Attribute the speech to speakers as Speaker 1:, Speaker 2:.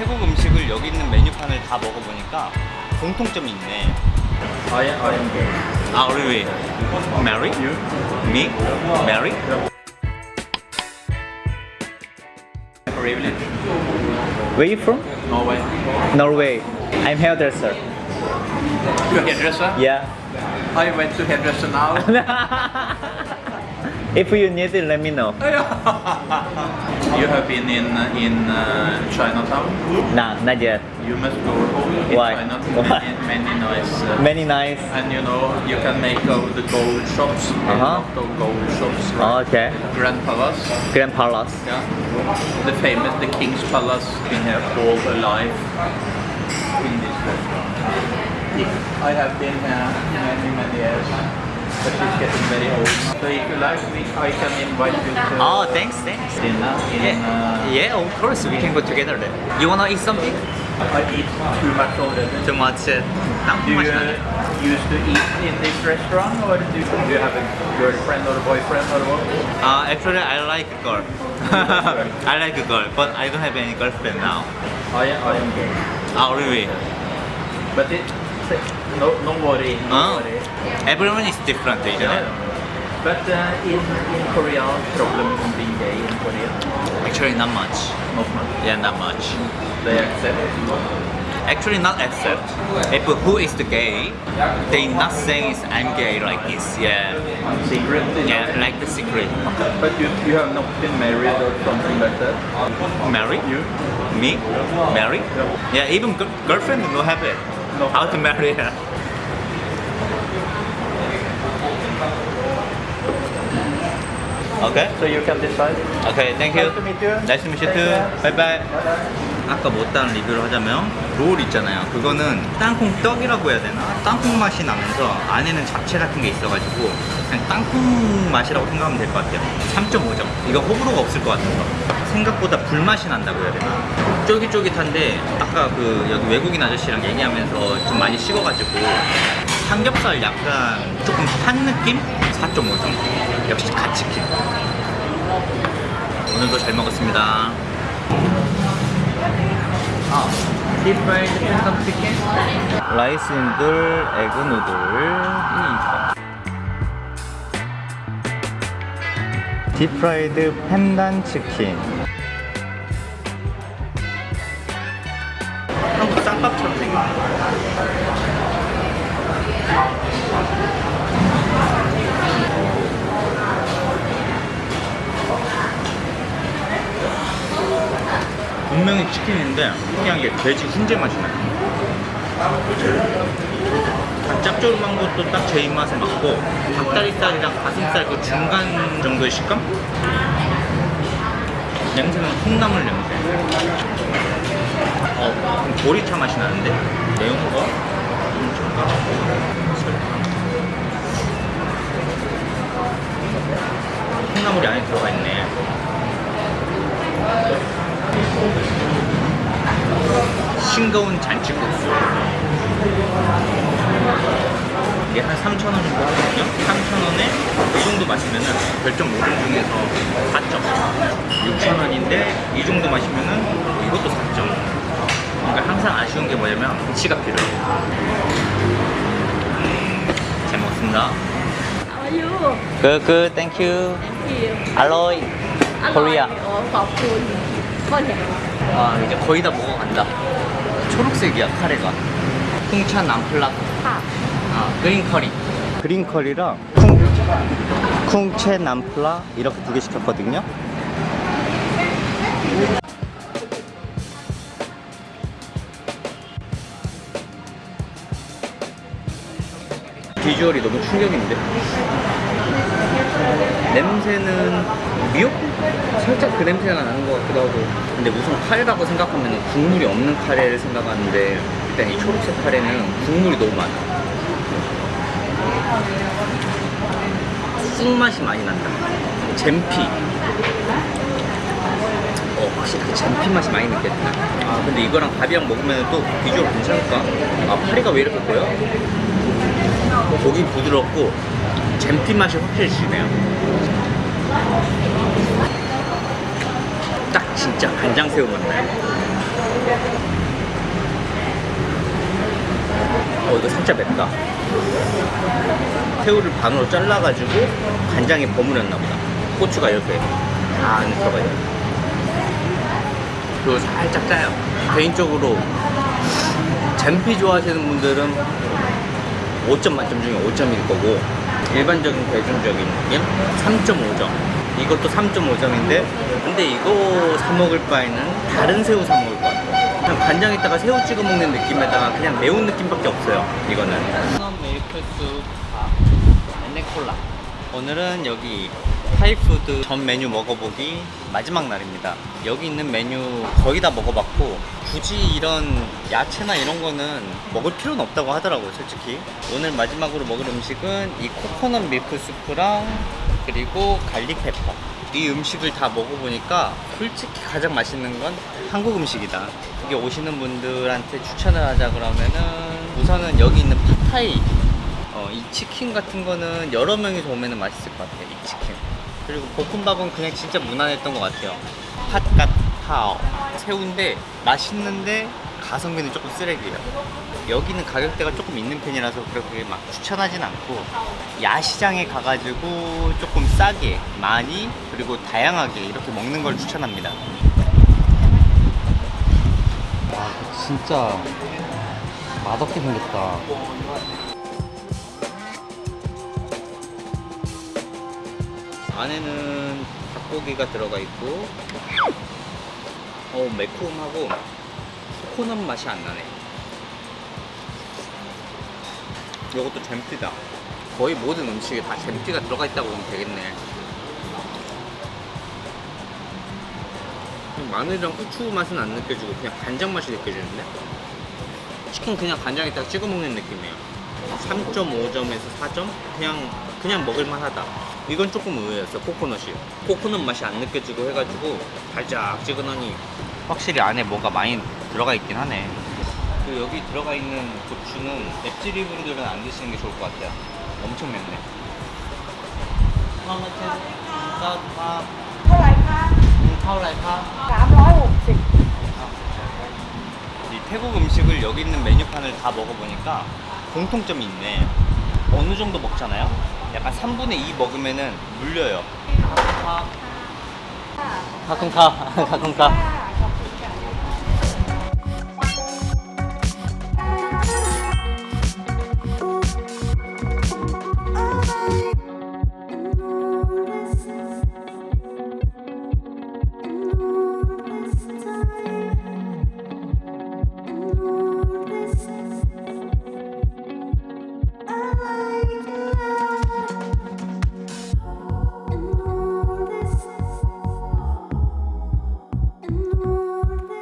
Speaker 1: 태국 음식을 여기 있는 메뉴판을 다 먹어보니까 공통점이 있네.
Speaker 2: I am, I am gay.
Speaker 1: 아, really? Mary?
Speaker 2: You?
Speaker 1: Me? Mary?
Speaker 2: Privilege.
Speaker 1: Where you from?
Speaker 2: Norway.
Speaker 1: Norway. I'm hairdresser.
Speaker 2: You hairdresser?
Speaker 1: Yeah.
Speaker 2: I went to hairdresser now.
Speaker 1: If you need it, let me know.
Speaker 2: you have been in in uh, Chinatown.
Speaker 1: Nah, not yet.
Speaker 2: You must go home in
Speaker 1: Why?
Speaker 2: China.
Speaker 1: Why?
Speaker 2: Many, many nice. Uh,
Speaker 1: Many nice.
Speaker 2: and you know you can make of the gold shops. A
Speaker 1: Uh-huh.
Speaker 2: lot of gold shops. Right?
Speaker 1: Okay.
Speaker 2: Grand Palace.
Speaker 1: Grand Palace.
Speaker 2: Yeah. The famous, the King's Palace. Been here all alive in this restaurant. I have been here many, many years but she's getting very old. So if you like, we, I can invite you to...
Speaker 1: Oh, thanks, thanks.
Speaker 2: Dinner in, yeah. Uh,
Speaker 1: yeah, of course, we can go together then. You wanna eat something?
Speaker 2: I eat too much already.
Speaker 1: Too much? Uh,
Speaker 2: not
Speaker 1: do much
Speaker 2: you
Speaker 1: uh,
Speaker 2: used to eat in this restaurant or do you, do you have a girlfriend or a boyfriend or what?
Speaker 1: Uh, actually, I like a girl. I like a girl, but I don't have any girlfriend now.
Speaker 2: I, I am gay.
Speaker 1: Oh, really?
Speaker 2: But it, no, no worry, no
Speaker 1: Oh.
Speaker 2: worry.
Speaker 1: Everyone is different, isn't
Speaker 2: Yeah.
Speaker 1: it?
Speaker 2: But uh, in, in Korea, problem in being gay in Korea,
Speaker 1: Actually, not much.
Speaker 2: not much.
Speaker 1: Yeah, not much.
Speaker 2: They accept
Speaker 1: Actually, not accept. If who is the gay, they not saying I'm gay like this. Yeah,
Speaker 2: secret.
Speaker 1: yeah, like the secret.
Speaker 2: But you, you have not been married or something like that?
Speaker 1: Married?
Speaker 2: You?
Speaker 1: Me? Marry? Yeah, even girlfriend no have it.
Speaker 2: No.
Speaker 1: How to marry her? Okay.
Speaker 2: So you can decide.
Speaker 1: Okay, thank you.
Speaker 2: Nice to meet you.
Speaker 1: Nice to meet you too. Bye bye. 아까 못다는 리뷰를 하자면 롤 있잖아요. 그거는 땅콩 떡이라고 해야 되나? 땅콩 맛이 나면서 안에는 잡채 같은 게 있어가지고 그냥 땅콩 맛이라고 생각하면 될 것 같아요. 3.5점. 이거 호불호가 없을 것 같아서 생각보다 불맛이 난다고 해야 되나? 쫄깃쫄깃한데 아까 그 여기 외국인 아저씨랑 얘기하면서 좀 많이 식어가지고 삼겹살 약간 조금 탄 느낌? 4.5점. 역시 갓치킨. 오늘도 잘 먹었습니다. 아, deep fried pandan chicken? Rice noodle, egg noodle, 딥프라이드 팬단 치킨. 분명히 치킨인데 특이한 게 돼지 훈제 맛이 나요. 다 짭조름한 것도 딱 제 입맛에 맞고 닭다리살이랑 가슴살 그 중간 정도의 식감? 냄새는 콩나물 냄새. 어, 좀 보리차 맛이 나는데 매운 거. 설탕. 콩나물이 안에 들어가 있네. 싱거운 잔치국수 이게 한 3,000원인가? 하거든요 3,000원에 이 정도 마시면 은 별점 5점 중에서 4점. 6,000원인데 이 정도 마시면 은 이것도 4점. 그러니까 항상 아쉬운 게 뭐냐면 위치가 필요해요 음, 잘 먹었습니다.
Speaker 3: 아유.
Speaker 1: Good 알로이.
Speaker 3: 코리아. 어,
Speaker 1: 아 이제 거의 다 먹어간다. 초록색이야 카레가. 홍차 남플라.
Speaker 3: 파
Speaker 1: 아, 그린 커리. 그린 커리랑 쿵, 쿵채 남플라 이렇게 두 개 시켰거든요. 비주얼이 너무 충격인데. 냄새는 미역국? 살짝 그 냄새가 나는 것 같기도 하고. 근데 우선 카레라고 생각하면 국물이 없는 카레를 생각하는데 일단 이 초록색 카레는 국물이 너무 많아. 쑥맛이 많이 난다. 잼피. 어, 확실히 그 잼피 맛이 많이 느껴진다. 아, 근데 이거랑 밥이랑 먹으면 또 비주얼 괜찮을까? 아, 파리가 왜 이렇게 커요? 고기 부드럽고 잼피 맛이 확실히 지네요. 딱 진짜 간장새우 맛 나요. 이거 살짝 맵다. 새우를 반으로 잘라가지고 간장에 버무렸나 보다. 고추가 이렇게 다 안에 들어가 있네. 그리고 살짝 짜요. 개인적으로 잼피 좋아하시는 분들은 5점 만점 중에 5점일 거고 일반적인 대중적인 느낌 3.5점. 이것도 3.5점인데 근데 이거 사 먹을 바에는 다른 새우 사 먹을. 그냥 간장에다가 새우 찍어 먹는 느낌에다가 그냥 매운 느낌밖에 없어요. 이거는. Milk soup and 콜라. 오늘은 여기 Thai food 전 메뉴 먹어보기 마지막 날입니다. 여기 있는 메뉴 거의 다 먹어봤고 굳이 이런 야채나 이런 거는 먹을 필요는 없다고 하더라고요, 솔직히. 오늘 마지막으로 먹을 음식은 이 코코넛 밀크 수프랑 그리고 garlic pepper. 이 음식을 다 먹어보니까 솔직히 가장 맛있는 건 한국 음식이다. 여기 오시는 분들한테 추천을 하자 그러면은 우선은 여기 있는 팟타이 어, 이 치킨 같은 거는 여러 명이서 오면 맛있을 것 같아요. 이 치킨. 그리고 볶음밥은 그냥 진짜 무난했던 것 같아요. 핫갓타오. 새우인데 맛있는데 가성비는 조금 쓰레기예요. 여기는 가격대가 조금 있는 편이라서 그렇게 막 추천하진 않고 야시장에 가가지고 조금 싸게 많이 그리고 다양하게 이렇게 먹는 걸 추천합니다. 와 진짜 맛없게 생겼다. 안에는 닭고기가 들어가 있고 어 매콤하고 코코넛 맛이 안 나네. 이것도 잼띠다. 거의 모든 음식에 다 잼띠가 들어가 있다고 보면 되겠네. 마늘이랑 후추 맛은 안 느껴지고 그냥 간장 맛이 느껴지는데? 치킨 그냥 간장에다가 찍어 먹는 느낌이에요. 3.5점에서 4점? 그냥 그냥 먹을만하다. 이건 조금 의외였어 코코넛이. 코코넛 맛이 안 느껴지고 해가지고 달짝지근하니 확실히 안에 뭐가 많이 들어가 있긴 하네 그 여기 들어가 있는 고추는 맵찔이 분들은 안 드시는 게 좋을 것 같아요 엄청 맵네 아,
Speaker 3: เท่าไหร่คะ
Speaker 1: 타올라이파
Speaker 3: 360
Speaker 1: 이 태국 음식을 여기 있는 메뉴판을 다 먹어보니까 공통점이 있네. 어느 정도 먹잖아요? 약간 3분의 2 먹으면은 물려요. 가끔가, 가끔가.